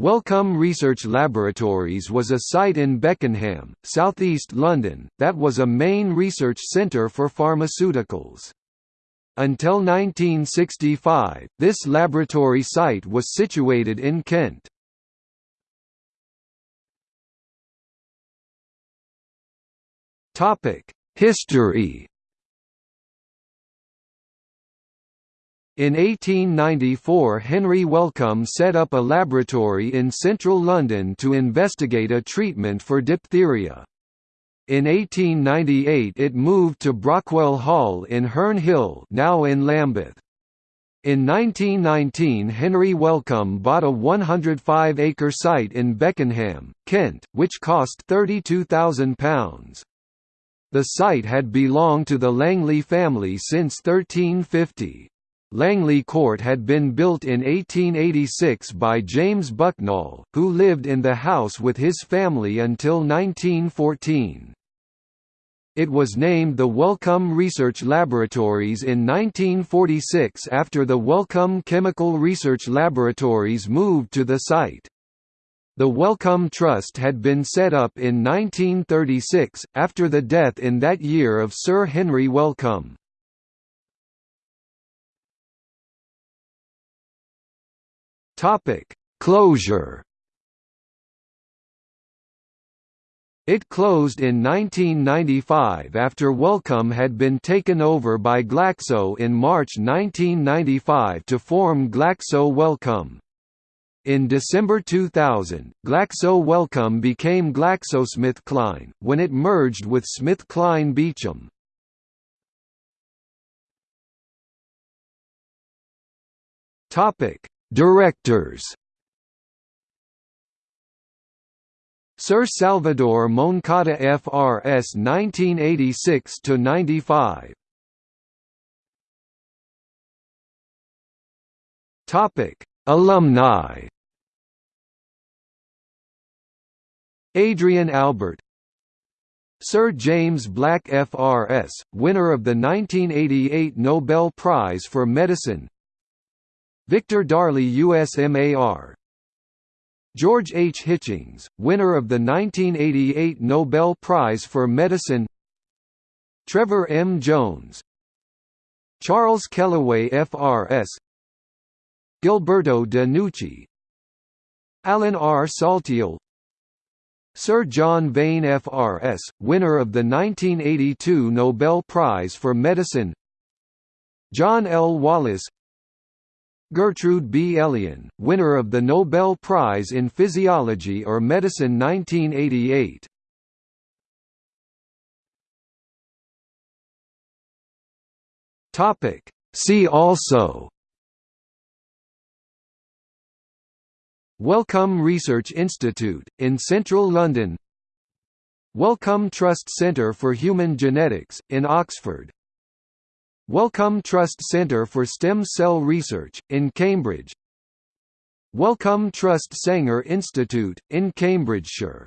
Wellcome Research Laboratories was a site in Beckenham, southeast London, that was a main research centre for pharmaceuticals. Until 1965, this laboratory site was situated in Kent. History In 1894 Henry Wellcome set up a laboratory in central London to investigate a treatment for diphtheria. In 1898 it moved to Brockwell Hall in Herne Hill now in Lambeth. In 1919 Henry Wellcome bought a 105-acre site in Beckenham, Kent, which cost £32,000. The site had belonged to the Langley family since 1350. Langley Court had been built in 1886 by James Bucknall, who lived in the house with his family until 1914. It was named the Wellcome Research Laboratories in 1946 after the Wellcome Chemical Research Laboratories moved to the site. The Wellcome Trust had been set up in 1936, after the death in that year of Sir Henry Wellcome. Topic: Closure. It closed in 1995 after Wellcome had been taken over by Glaxo in March 1995 to form Glaxo Wellcome. In December 2000, Glaxo Wellcome became GlaxoSmithKline, when it merged with SmithKline Beecham. Topic: Directors. Sir Salvador Moncada FRS 1986 to 95 Topic Alumni. Adrien Albert. Sir James Black FRS, winner of the 1988 Nobel Prize for Medicine Victor Darley-Usmar George H. Hitchings, winner of the 1988 Nobel Prize for Medicine Trevor M. Jones Charles Kellaway FRS Gilberto de Nucci Alan R. Saltiel Sir John Vane FRS, winner of the 1982 Nobel Prize for Medicine John L. Wallace Gertrude B. Elion, winner of the Nobel Prize in Physiology or Medicine 1988. Topic. See also Wellcome Research Institute, in central London Wellcome Trust Centre for Human Genetics, in Oxford Wellcome Trust Centre for Stem Cell Research, in Cambridge. Wellcome Trust Sanger Institute, in Cambridgeshire